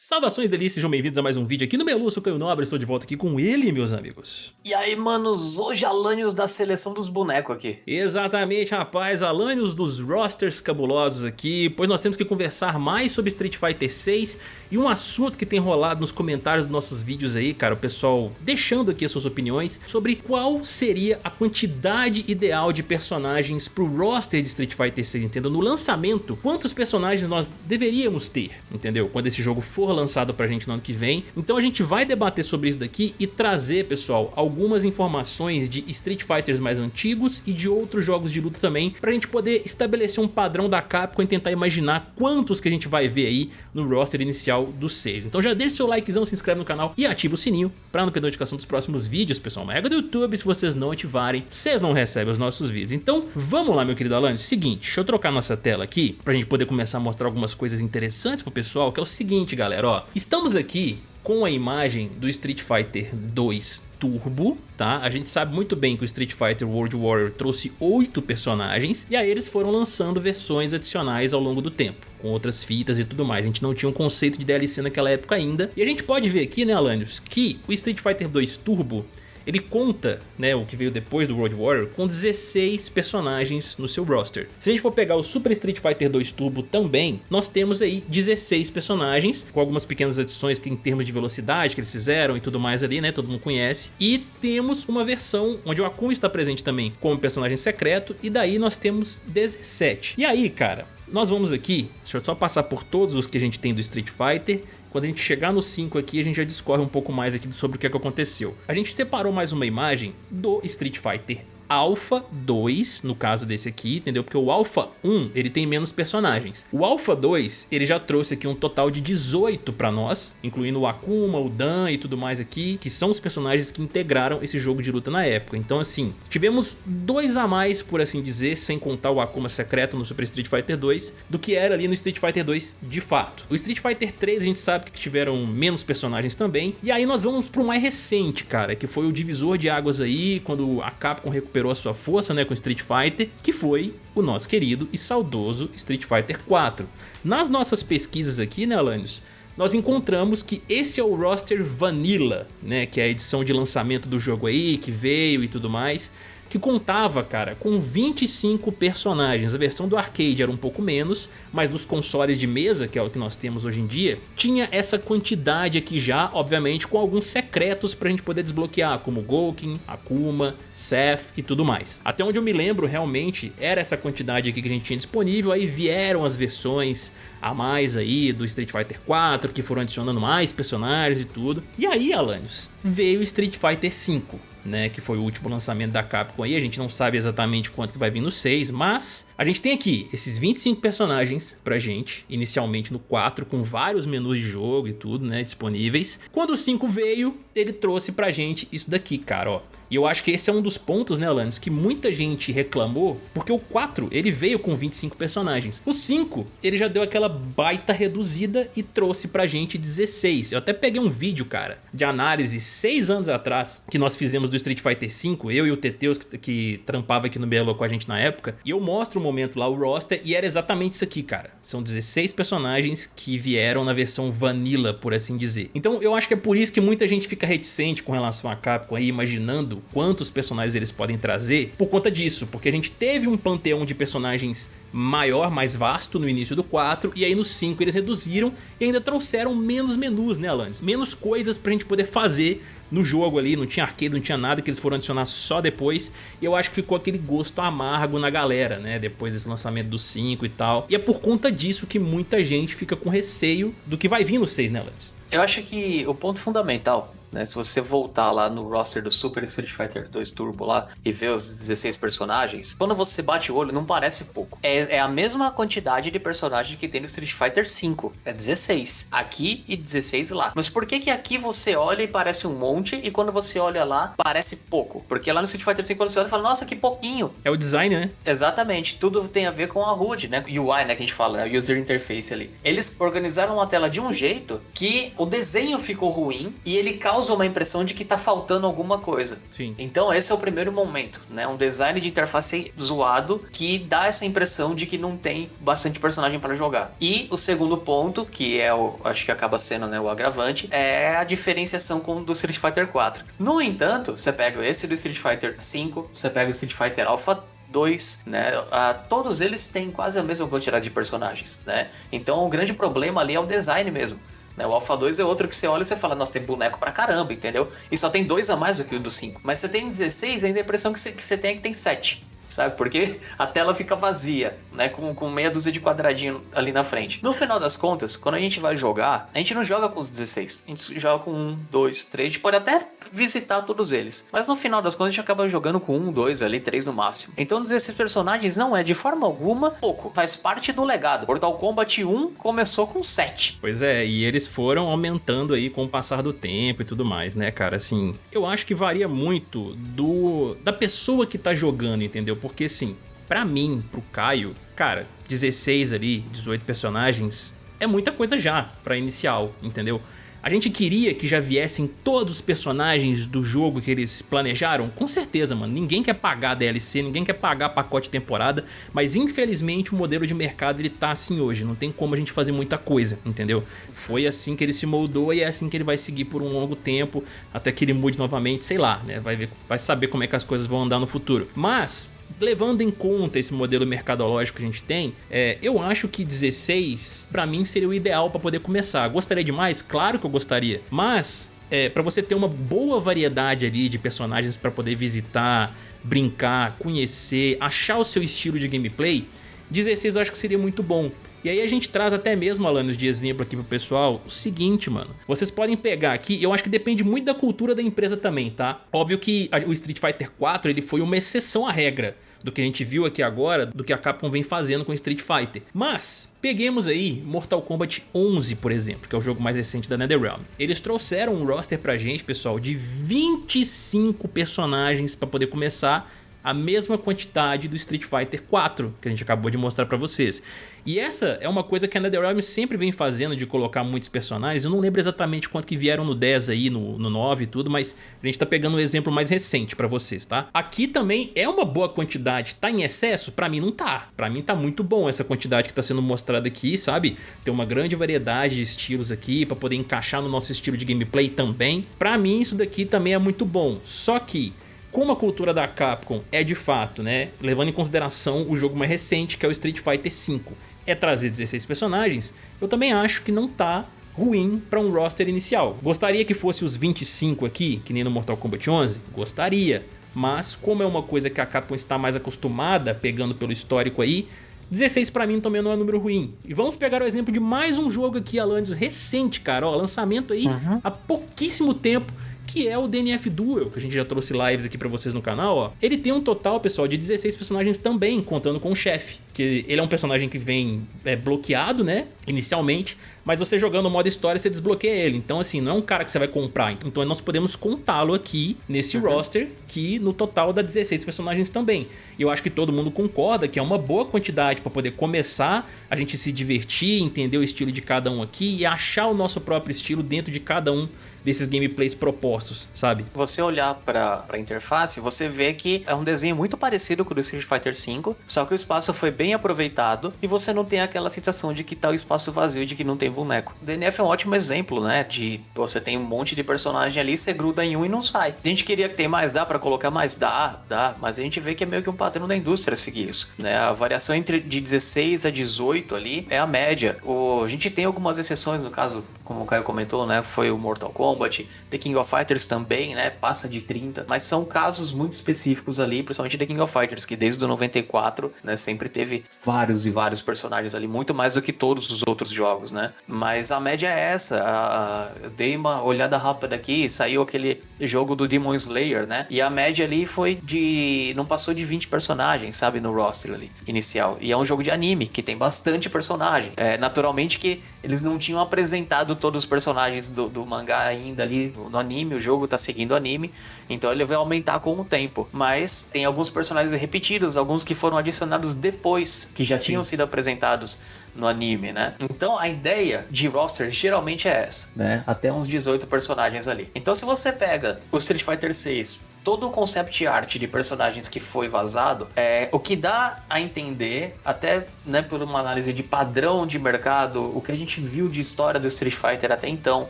Saudações delícias, sejam bem-vindos a mais um vídeo aqui no Melu, sou Caio Nobre, estou de volta aqui com ele, meus amigos. E aí, manos, hoje Alanios da seleção dos bonecos aqui. Exatamente, rapaz, Alanios dos rosters cabulosos aqui, pois nós temos que conversar mais sobre Street Fighter 6 e um assunto que tem rolado nos comentários dos nossos vídeos aí, cara, o pessoal deixando aqui as suas opiniões sobre qual seria a quantidade ideal de personagens pro roster de Street Fighter 6, entendeu? No lançamento, quantos personagens nós deveríamos ter, entendeu? Quando esse jogo for for lançado pra gente no ano que vem. Então a gente vai debater sobre isso daqui e trazer, pessoal, algumas informações de Street Fighters mais antigos e de outros jogos de luta também, pra gente poder estabelecer um padrão da Capcom e tentar imaginar quantos que a gente vai ver aí no roster inicial do 6. Então já deixa seu likezão, se inscreve no canal e ativa o sininho pra não perder notificação dos próximos vídeos, pessoal. Uma regra do YouTube, se vocês não ativarem, vocês não recebem os nossos vídeos. Então vamos lá, meu querido Alan. Seguinte, deixa eu trocar nossa tela aqui pra gente poder começar a mostrar algumas coisas interessantes pro pessoal, que é o seguinte, galera galera, ó. Estamos aqui com a imagem do Street Fighter 2 Turbo, tá? A gente sabe muito bem que o Street Fighter World Warrior trouxe oito personagens e aí eles foram lançando versões adicionais ao longo do tempo, com outras fitas e tudo mais. A gente não tinha um conceito de DLC naquela época ainda. E a gente pode ver aqui, né, Alanios, que o Street Fighter 2 Turbo ele conta, né, o que veio depois do World Warrior, com 16 personagens no seu roster. Se a gente for pegar o Super Street Fighter 2 Turbo também, nós temos aí 16 personagens, com algumas pequenas adições em termos de velocidade que eles fizeram e tudo mais ali, né, todo mundo conhece. E temos uma versão onde o Akuma está presente também como personagem secreto, e daí nós temos 17. E aí, cara, nós vamos aqui, deixa eu só passar por todos os que a gente tem do Street Fighter quando a gente chegar no 5 aqui, a gente já discorre um pouco mais aqui sobre o que, é que aconteceu. A gente separou mais uma imagem do Street Fighter Alpha 2, no caso desse aqui, entendeu? Porque o Alpha 1, ele tem menos personagens. O Alpha 2, ele já trouxe aqui um total de 18 pra nós, incluindo o Akuma, o Dan e tudo mais aqui, que são os personagens que integraram esse jogo de luta na época. Então assim, tivemos dois a mais, por assim dizer, sem contar o Akuma secreto no Super Street Fighter 2, do que era ali no Street Fighter 2 de fato. O Street Fighter 3 a gente sabe que tiveram menos personagens também, e aí nós vamos pro mais recente, cara, que foi o divisor de águas aí, quando a Capcom recuperou recuperou a sua força né, com Street Fighter, que foi o nosso querido e saudoso Street Fighter 4. Nas nossas pesquisas aqui, né, Alanios, nós encontramos que esse é o roster Vanilla, né, que é a edição de lançamento do jogo aí, que veio e tudo mais que contava, cara, com 25 personagens. A versão do arcade era um pouco menos, mas dos consoles de mesa, que é o que nós temos hoje em dia, tinha essa quantidade aqui já, obviamente com alguns secretos pra gente poder desbloquear, como Gouken, Akuma, Seth e tudo mais. Até onde eu me lembro, realmente, era essa quantidade aqui que a gente tinha disponível, aí vieram as versões a mais aí do Street Fighter 4, que foram adicionando mais personagens e tudo. E aí, Alanios, veio o Street Fighter 5 né, que foi o último lançamento da Capcom aí, a gente não sabe exatamente quanto que vai vir no 6, mas a gente tem aqui esses 25 personagens pra gente, inicialmente no 4, com vários menus de jogo e tudo, né, disponíveis. Quando o 5 veio, ele trouxe pra gente isso daqui, cara, ó. E eu acho que esse é um dos pontos, né, Alanis, que muita gente reclamou, porque o 4, ele veio com 25 personagens. O 5, ele já deu aquela baita reduzida e trouxe pra gente 16. Eu até peguei um vídeo, cara, de análise 6 anos atrás, que nós fizemos do Street Fighter 5, eu e o Teteus, que, que trampava aqui no Belo com a gente na época, e eu mostro o momento lá, o roster, e era exatamente isso aqui, cara. São 16 personagens que vieram na versão vanilla, por assim dizer. Então eu acho que é por isso que muita gente fica reticente com relação a Capcom aí, imaginando quantos personagens eles podem trazer por conta disso, porque a gente teve um panteão de personagens maior, mais vasto no início do 4 e aí no 5 eles reduziram e ainda trouxeram menos menus, né Alanis? Menos coisas pra gente poder fazer no jogo ali, não tinha arcade, não tinha nada que eles foram adicionar só depois e eu acho que ficou aquele gosto amargo na galera, né, depois desse lançamento do 5 e tal. E é por conta disso que muita gente fica com receio do que vai vir no 6, né, Alanis? Eu acho que o ponto fundamental né? Se você voltar lá no roster do Super Street Fighter 2 Turbo lá e ver os 16 personagens, quando você bate o olho não parece pouco. É, é a mesma quantidade de personagens que tem no Street Fighter 5, é 16 aqui e 16 lá. Mas por que que aqui você olha e parece um monte e quando você olha lá parece pouco? Porque lá no Street Fighter 5 quando você olha fala, nossa que pouquinho. É o design, né? Exatamente, tudo tem a ver com a HUD, né? UI, né, que a gente fala, né? User Interface ali. Eles organizaram a tela de um jeito que o desenho ficou ruim e ele causa causa uma impressão de que tá faltando alguma coisa. Sim. Então esse é o primeiro momento, né? Um design de interface zoado que dá essa impressão de que não tem bastante personagem para jogar. E o segundo ponto, que é o, acho que acaba sendo né, o agravante, é a diferenciação com o do Street Fighter 4. No entanto, você pega esse do Street Fighter 5, você pega o Street Fighter Alpha 2, né? Ah, todos eles têm quase a mesma quantidade de personagens, né? Então o grande problema ali é o design mesmo. Né? O Alpha 2 é outro que você olha e você fala, nossa, tem boneco pra caramba, entendeu? E só tem dois a mais do que o do 5. Mas você tem 16, ainda a impressão que você, que você tem é que tem 7 sabe? Porque a tela fica vazia, né? Com, com meia dúzia de quadradinho ali na frente. No final das contas, quando a gente vai jogar, a gente não joga com os 16. A gente joga com 1, 2, 3. A gente pode até visitar todos eles. Mas no final das contas, a gente acaba jogando com 1, 2, ali, 3 no máximo. Então, 16 personagens não é de forma alguma pouco. Faz parte do legado. Mortal Kombat 1 começou com 7. Pois é, e eles foram aumentando aí com o passar do tempo e tudo mais, né, cara? Assim, eu acho que varia muito do da pessoa que tá jogando, entendeu? Porque assim, pra mim, pro Caio, cara, 16 ali, 18 personagens, é muita coisa já pra inicial, entendeu? A gente queria que já viessem todos os personagens do jogo que eles planejaram? Com certeza, mano. Ninguém quer pagar DLC, ninguém quer pagar pacote temporada, mas infelizmente o modelo de mercado ele tá assim hoje. Não tem como a gente fazer muita coisa, entendeu? Foi assim que ele se moldou e é assim que ele vai seguir por um longo tempo, até que ele mude novamente, sei lá, né? Vai, ver, vai saber como é que as coisas vão andar no futuro. Mas levando em conta esse modelo mercadológico que a gente tem, é, eu acho que 16 para mim seria o ideal para poder começar. Gostaria de mais? Claro que eu gostaria, mas é, para você ter uma boa variedade ali de personagens para poder visitar, brincar, conhecer, achar o seu estilo de gameplay, 16 eu acho que seria muito bom. E aí a gente traz até mesmo, Alanos, de exemplo aqui pro pessoal, o seguinte, mano. Vocês podem pegar aqui, eu acho que depende muito da cultura da empresa também, tá? Óbvio que o Street Fighter 4 ele foi uma exceção à regra do que a gente viu aqui agora, do que a Capcom vem fazendo com Street Fighter. Mas, peguemos aí Mortal Kombat 11, por exemplo, que é o jogo mais recente da NetherRealm. Eles trouxeram um roster pra gente, pessoal, de 25 personagens pra poder começar a mesma quantidade do Street Fighter 4 que a gente acabou de mostrar pra vocês. E essa é uma coisa que a NetherRealm sempre vem fazendo de colocar muitos personagens. Eu não lembro exatamente quanto que vieram no 10 aí, no, no 9 e tudo, mas a gente tá pegando um exemplo mais recente pra vocês, tá? Aqui também é uma boa quantidade. Tá em excesso? Pra mim não tá. Pra mim tá muito bom essa quantidade que tá sendo mostrada aqui, sabe? Tem uma grande variedade de estilos aqui pra poder encaixar no nosso estilo de gameplay também. Pra mim isso daqui também é muito bom. Só que como a cultura da Capcom é de fato, né, levando em consideração o jogo mais recente que é o Street Fighter V, é trazer 16 personagens, eu também acho que não tá ruim para um roster inicial. Gostaria que fosse os 25 aqui, que nem no Mortal Kombat 11? Gostaria, mas como é uma coisa que a Capcom está mais acostumada, pegando pelo histórico aí, 16 pra mim também não é um número ruim. E vamos pegar o exemplo de mais um jogo aqui, Alanis, recente, cara. Ó, lançamento aí uhum. há pouquíssimo tempo que é o DNF Duel, que a gente já trouxe lives aqui pra vocês no canal, ó. Ele tem um total, pessoal, de 16 personagens também, contando com o chefe. Que ele é um personagem que vem é, bloqueado, né, inicialmente, mas você jogando o modo história, você desbloqueia ele. Então, assim, não é um cara que você vai comprar. Então, nós podemos contá-lo aqui nesse uhum. roster, que no total dá 16 personagens também. E eu acho que todo mundo concorda que é uma boa quantidade para poder começar a gente se divertir, entender o estilo de cada um aqui e achar o nosso próprio estilo dentro de cada um desses gameplays propostos, sabe? Você olhar para a interface, você vê que é um desenho muito parecido com o do Street Fighter V, só que o espaço foi bem aproveitado e você não tem aquela sensação de que tá o espaço vazio, de que não tem boneco. O DNF é um ótimo exemplo, né? De você tem um monte de personagem ali, você gruda em um e não sai. A gente queria que tem mais, dá para colocar mais? Dá, dá, mas a gente vê que é meio que um padrão da indústria seguir isso, né? A variação entre de 16 a 18 ali é a média. O, a gente tem algumas exceções, no caso, como o Caio comentou, né? Foi o Mortal Kombat, Kombat, The King of Fighters também, né? Passa de 30, mas são casos muito específicos ali, principalmente The King of Fighters, que desde o 94, né, sempre teve vários e vários personagens ali, muito mais do que todos os outros jogos, né? Mas a média é essa. A, eu dei uma olhada rápida aqui, saiu aquele jogo do Demon Slayer, né? E a média ali foi de. não passou de 20 personagens, sabe, no roster ali, inicial. E é um jogo de anime, que tem bastante personagem. É, naturalmente que eles não tinham apresentado todos os personagens do, do mangá ainda ali no anime, o jogo tá seguindo o anime, então ele vai aumentar com o tempo. Mas tem alguns personagens repetidos, alguns que foram adicionados depois, que já Sim. tinham sido apresentados no anime, né? Então a ideia de roster geralmente é essa, né? Até uns 18 personagens ali. Então se você pega o Street Fighter 6 todo o concept art de personagens que foi vazado, é, o que dá a entender, até né, por uma análise de padrão de mercado, o que a gente viu de história do Street Fighter até então.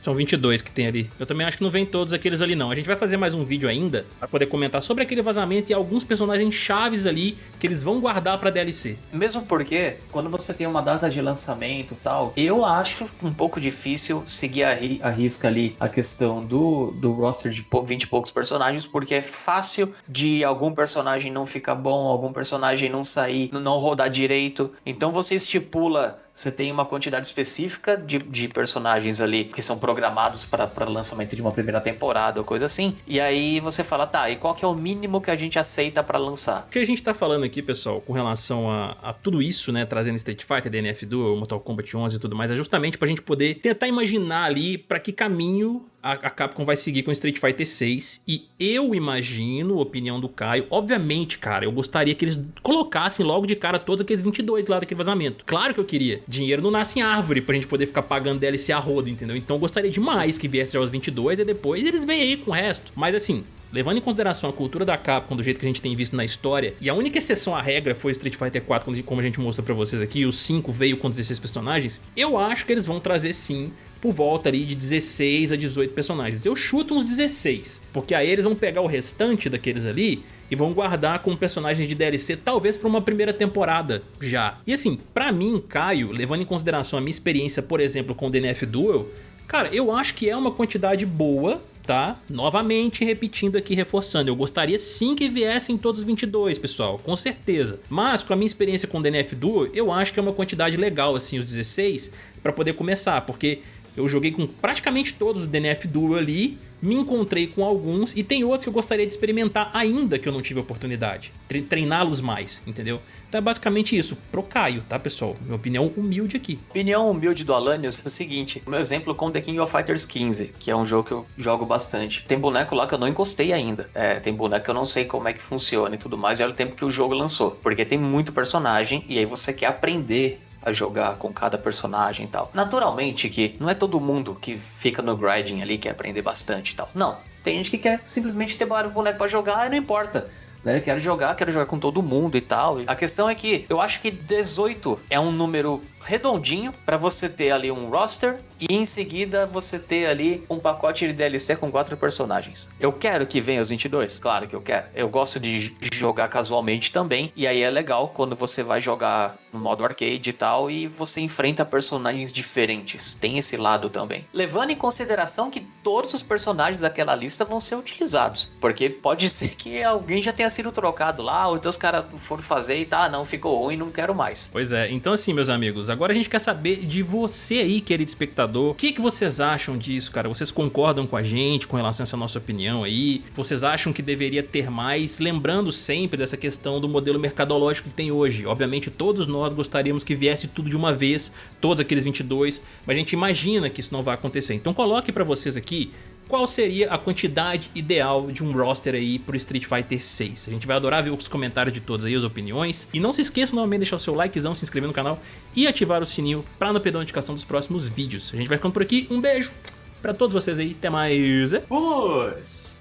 São 22 que tem ali. Eu também acho que não vem todos aqueles ali não. A gente vai fazer mais um vídeo ainda para poder comentar sobre aquele vazamento e alguns personagens chaves ali que eles vão guardar para DLC. Mesmo porque, quando você tem uma data de lançamento e tal, eu acho um pouco difícil seguir a, ri a risca ali a questão do, do roster de 20 e poucos personagens, porque é fácil de algum personagem não ficar bom, algum personagem não sair, não rodar direito. Então você estipula você tem uma quantidade específica de, de personagens ali que são programados para lançamento de uma primeira temporada ou coisa assim. E aí você fala, tá, e qual que é o mínimo que a gente aceita para lançar? O que a gente tá falando aqui, pessoal, com relação a, a tudo isso, né, trazendo Street Fighter, DNF Duel, Mortal Kombat 11 e tudo mais, é justamente pra gente poder tentar imaginar ali para que caminho a, a Capcom vai seguir com Street Fighter 6 e eu imagino, opinião do Caio, obviamente, cara, eu gostaria que eles colocassem logo de cara todos aqueles 22 lá daquele vazamento. Claro que eu queria. Dinheiro não nasce em árvore pra gente poder ficar pagando DLC a rodo, entendeu? Então eu gostaria demais que viesse os 22 e depois eles vêm aí com o resto. Mas assim, Levando em consideração a cultura da Capcom do jeito que a gente tem visto na história, e a única exceção à regra foi Street Fighter 4, como a gente mostrou pra vocês aqui, o 5 veio com 16 personagens, eu acho que eles vão trazer sim por volta ali de 16 a 18 personagens. Eu chuto uns 16, porque aí eles vão pegar o restante daqueles ali e vão guardar com personagens de DLC, talvez para uma primeira temporada já. E assim, pra mim, Caio, levando em consideração a minha experiência, por exemplo, com o DNF Duel, cara, eu acho que é uma quantidade boa tá? Novamente repetindo aqui, reforçando, eu gostaria sim que viessem todos os 22, pessoal, com certeza. Mas com a minha experiência com o DNF Duel, eu acho que é uma quantidade legal, assim, os 16, para poder começar, porque eu joguei com praticamente todos os DNF Duel ali, me encontrei com alguns e tem outros que eu gostaria de experimentar ainda que eu não tive oportunidade. Treiná-los mais, entendeu? Então é basicamente isso, pro Caio, tá pessoal? Minha opinião humilde aqui. Opinião humilde do Alanios é o seguinte, o meu exemplo com The King of Fighters 15, que é um jogo que eu jogo bastante. Tem boneco lá que eu não encostei ainda. É, tem boneco que eu não sei como é que funciona e tudo mais, e olha o tempo que o jogo lançou. Porque tem muito personagem e aí você quer aprender a jogar com cada personagem e tal. Naturalmente que não é todo mundo que fica no grinding ali quer aprender bastante e tal. Não, tem gente que quer simplesmente ter vários bonecos para jogar e não importa. Né? Quero jogar, quero jogar com todo mundo e tal. A questão é que eu acho que 18 é um número redondinho para você ter ali um roster e em seguida você ter ali um pacote de DLC com quatro personagens. Eu quero que venha os 22? Claro que eu quero. Eu gosto de jogar casualmente também e aí é legal quando você vai jogar no modo arcade e tal e você enfrenta personagens diferentes. Tem esse lado também. Levando em consideração que todos os personagens daquela lista vão ser utilizados, porque pode ser que alguém já tenha sido trocado lá ou então os caras foram fazer e tá, não, ficou ruim, não quero mais. Pois é, então assim meus amigos, agora a gente quer saber de você aí, querido espectador. O que, que vocês acham disso, cara? Vocês concordam com a gente com relação a essa nossa opinião aí? Vocês acham que deveria ter mais? Lembrando sempre dessa questão do modelo mercadológico que tem hoje. Obviamente todos nós gostaríamos que viesse tudo de uma vez, todos aqueles 22, mas a gente imagina que isso não vai acontecer. Então coloque pra vocês aqui qual seria a quantidade ideal de um roster aí pro Street Fighter 6. A gente vai adorar ver os comentários de todos aí, as opiniões. E não se esqueça novamente de deixar o seu likezão, se inscrever no canal e ativar o sininho para não perder a notificação dos próximos vídeos. A gente vai ficando por aqui, um beijo pra todos vocês aí, até mais. Vamos!